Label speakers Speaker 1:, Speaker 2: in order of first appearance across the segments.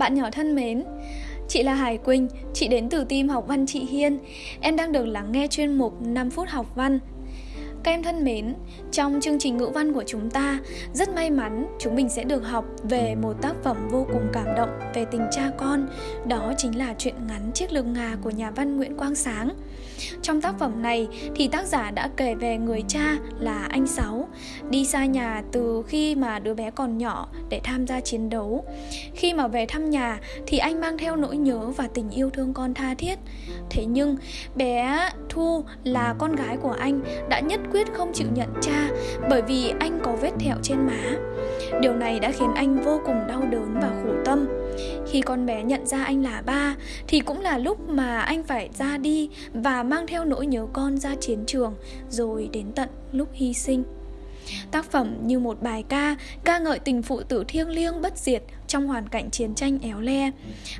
Speaker 1: Bạn nhỏ thân mến, Chị là Hải Quỳnh, chị đến từ team học văn chị Hiên. Em đang được lắng nghe chuyên mục 5 phút học văn. Các em thân mến, trong chương trình ngữ văn của chúng ta, rất may mắn chúng mình sẽ được học về một tác phẩm vô cùng cảm động về tình cha con, đó chính là truyện ngắn Chiếc lược ngà của nhà văn Nguyễn Quang Sáng. Trong tác phẩm này thì tác giả đã kể về người cha là anh Sáu đi xa nhà từ khi mà đứa bé còn nhỏ để tham gia chiến đấu. Khi mà về thăm nhà thì anh mang theo nỗi nhớ và tình yêu thương con tha thiết. Thế nhưng bé Thu là con gái của anh đã nhất quyết không chịu nhận cha bởi vì anh có vết thẹo trên má. Điều này đã khiến anh vô cùng đau đớn và khổ tâm. Khi con bé nhận ra anh là ba, thì cũng là lúc mà anh phải ra đi và mang theo nỗi nhớ con ra chiến trường, rồi đến tận lúc hy sinh. Tác phẩm như một bài ca ca ngợi tình phụ tử thiêng liêng bất diệt trong hoàn cảnh chiến tranh éo le.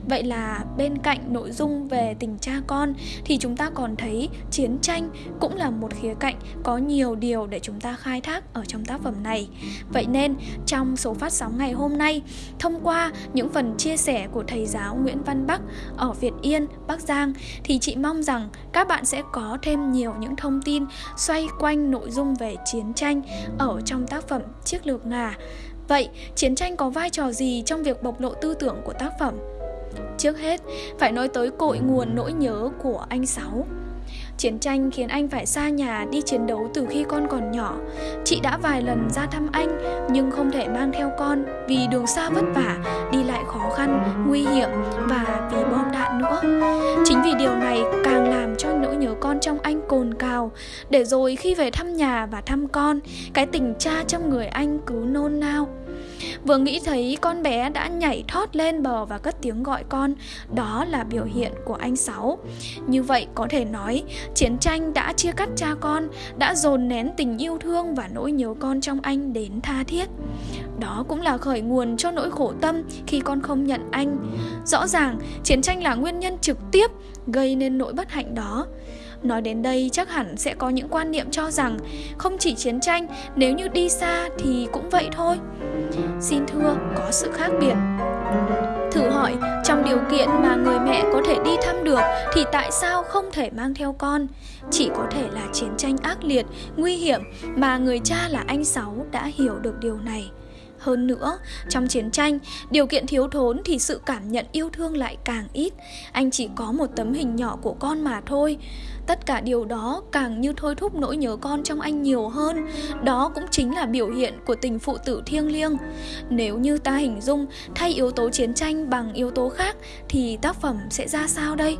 Speaker 1: Vậy là bên cạnh nội dung về tình cha con thì chúng ta còn thấy chiến tranh cũng là một khía cạnh có nhiều điều để chúng ta khai thác ở trong tác phẩm này. Vậy nên trong số phát sóng ngày hôm nay, thông qua những phần chia sẻ của thầy giáo Nguyễn Văn Bắc ở Việt Yên, Bắc Giang thì chị mong rằng các bạn sẽ có thêm nhiều những thông tin xoay quanh nội dung về chiến tranh ở trong tác phẩm Chiếc lược ngà Vậy, chiến tranh có vai trò gì trong việc bộc lộ tư tưởng của tác phẩm? Trước hết, phải nói tới cội nguồn nỗi nhớ của anh Sáu. Chiến tranh khiến anh phải xa nhà đi chiến đấu từ khi con còn nhỏ. Chị đã vài lần ra thăm anh nhưng không thể mang theo con vì đường xa vất vả, đi lại khó khăn, nguy hiểm và vì bom đạn nữa. Chính vì điều này càng làm cho nỗi nhớ con trong anh cồn cào để rồi khi về thăm nhà và thăm con, cái tình cha trong người anh cứ nôn nao. Vừa nghĩ thấy con bé đã nhảy thót lên bờ và cất tiếng gọi con Đó là biểu hiện của anh Sáu. Như vậy có thể nói Chiến tranh đã chia cắt cha con Đã dồn nén tình yêu thương và nỗi nhớ con trong anh đến tha thiết. Đó cũng là khởi nguồn cho nỗi khổ tâm khi con không nhận anh. Rõ ràng chiến tranh là nguyên nhân trực tiếp gây nên nỗi bất hạnh đó. Nói đến đây chắc hẳn sẽ có những quan niệm cho rằng không chỉ chiến tranh, nếu như đi xa thì cũng vậy thôi. Xin thưa, có sự khác biệt. Thử hỏi, trong điều kiện mà người mẹ có thể đi thăm được thì tại sao không thể mang theo con? Chỉ có thể là chiến tranh ác liệt, nguy hiểm mà người cha là anh Sáu đã hiểu được điều này. Hơn nữa, trong chiến tranh, điều kiện thiếu thốn thì sự cảm nhận yêu thương lại càng ít. Anh chỉ có một tấm hình nhỏ của con mà thôi. Tất cả điều đó càng như thôi thúc nỗi nhớ con trong anh nhiều hơn. Đó cũng chính là biểu hiện của tình phụ tử thiêng liêng. Nếu như ta hình dung thay yếu tố chiến tranh bằng yếu tố khác thì tác phẩm sẽ ra sao đây?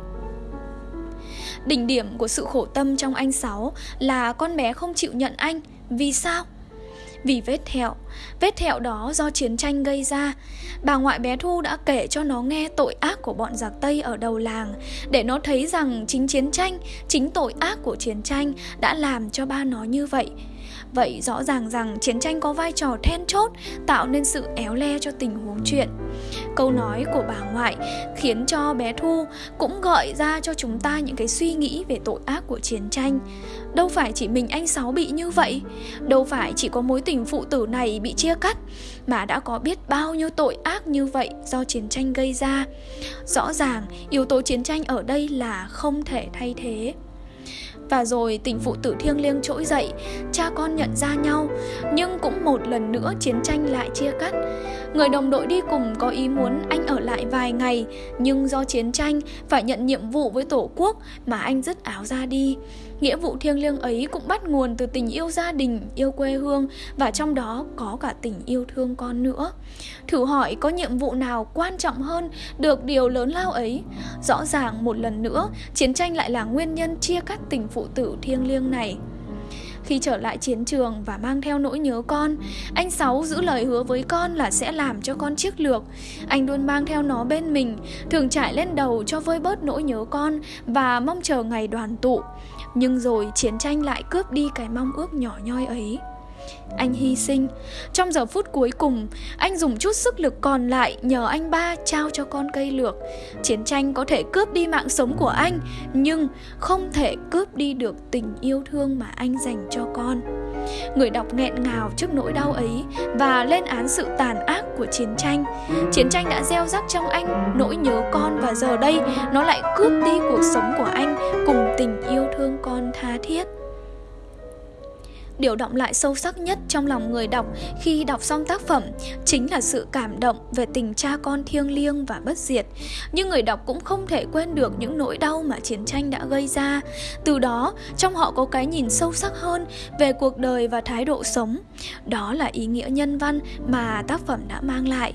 Speaker 1: Đỉnh điểm của sự khổ tâm trong anh Sáu là con bé không chịu nhận anh. Vì sao? Vì vết thẹo. Vết thẹo đó do chiến tranh gây ra. Bà ngoại bé Thu đã kể cho nó nghe tội ác của bọn giặc Tây ở đầu làng để nó thấy rằng chính chiến tranh, chính tội ác của chiến tranh đã làm cho ba nó như vậy. Vậy rõ ràng rằng chiến tranh có vai trò then chốt, tạo nên sự éo le cho tình huống chuyện. Câu nói của bà ngoại khiến cho bé Thu cũng gợi ra cho chúng ta những cái suy nghĩ về tội ác của chiến tranh. Đâu phải chỉ mình anh Sáu bị như vậy, Đâu phải chỉ có mối tình phụ tử này bị chia cắt, Mà đã có biết bao nhiêu tội ác như vậy do chiến tranh gây ra Rõ ràng, yếu tố chiến tranh ở đây là không thể thay thế và rồi tình phụ tử thiêng liêng trỗi dậy, Cha con nhận ra nhau, Nhưng cũng một lần nữa chiến tranh lại chia cắt. Người đồng đội đi cùng có ý muốn anh ở lại vài ngày, Nhưng do chiến tranh phải nhận nhiệm vụ với tổ quốc Mà anh dứt áo ra đi. Nghĩa vụ thiêng liêng ấy cũng bắt nguồn từ tình yêu gia đình, yêu quê hương Và trong đó có cả tình yêu thương con nữa. Thử hỏi có nhiệm vụ nào quan trọng hơn được điều lớn lao ấy? Rõ ràng một lần nữa chiến tranh lại là nguyên nhân chia cắt tình phụ tử thiêng liêng này khi trở lại chiến trường và mang theo nỗi nhớ con, anh Sáu giữ lời hứa với con là sẽ làm cho con chiếc lược. Anh luôn mang theo nó bên mình, thường trải lên đầu cho vơi bớt nỗi nhớ con và mong chờ ngày đoàn tụ. Nhưng rồi chiến tranh lại cướp đi cái mong ước nhỏ nhoi ấy. Anh hy sinh. Trong giờ phút cuối cùng, Anh dùng chút sức lực còn lại Nhờ anh ba trao cho con cây lược. Chiến tranh có thể cướp đi mạng sống của anh, Nhưng không thể cướp đi được tình yêu thương mà anh dành cho con. Người đọc nghẹn ngào trước nỗi đau ấy và lên án sự tàn ác của chiến tranh. Chiến tranh đã gieo rắc trong anh nỗi nhớ con và giờ đây nó lại cướp đi cuộc sống của anh cùng tình yêu thương con tha thiết điều động lại sâu sắc nhất trong lòng người đọc khi đọc xong tác phẩm chính là sự cảm động về tình cha con thiêng liêng và bất diệt. Nhưng người đọc cũng không thể quên được những nỗi đau mà chiến tranh đã gây ra. Từ đó, trong họ có cái nhìn sâu sắc hơn về cuộc đời và thái độ sống. Đó là ý nghĩa nhân văn mà tác phẩm đã mang lại.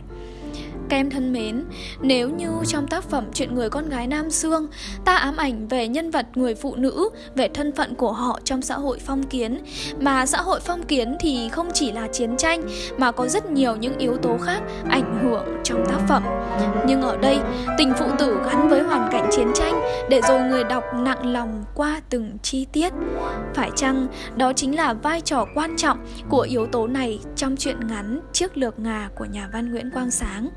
Speaker 1: Các em thân mến, nếu như trong tác phẩm Chuyện người con gái Nam Sương, ta ám ảnh về nhân vật người phụ nữ, về thân phận của họ trong xã hội phong kiến, mà xã hội phong kiến thì không chỉ là chiến tranh mà có rất nhiều những yếu tố khác ảnh hưởng trong tác phẩm. Nhưng ở đây, tình phụ tử gắn với hoàn cảnh chiến tranh để rồi người đọc nặng lòng qua từng chi tiết. Phải chăng đó chính là vai trò quan trọng của yếu tố này trong truyện ngắn Chiếc lược ngà của nhà văn Nguyễn Quang Sáng?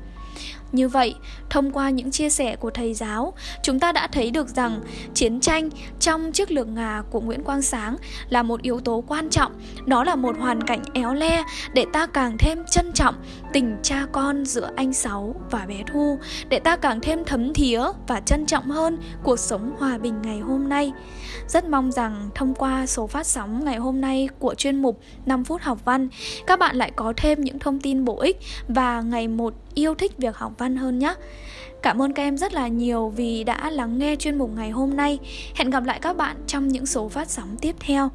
Speaker 1: Như vậy, thông qua những chia sẻ của thầy giáo, chúng ta đã thấy được rằng chiến tranh trong chiếc lược ngà của Nguyễn Quang Sáng là một yếu tố quan trọng, đó là một hoàn cảnh éo le để ta càng thêm trân trọng tình cha con giữa anh Sáu và bé Thu, để ta càng thêm thấm thía và trân trọng hơn cuộc sống hòa bình ngày hôm nay. Rất mong rằng thông qua số phát sóng ngày hôm nay của chuyên mục 5 phút học văn, các bạn lại có thêm những thông tin bổ ích và ngày một yêu thích việc học văn hơn nhé. Cảm ơn các em rất là nhiều vì đã lắng nghe chuyên mục ngày hôm nay. Hẹn gặp lại các bạn trong những số phát sóng tiếp theo.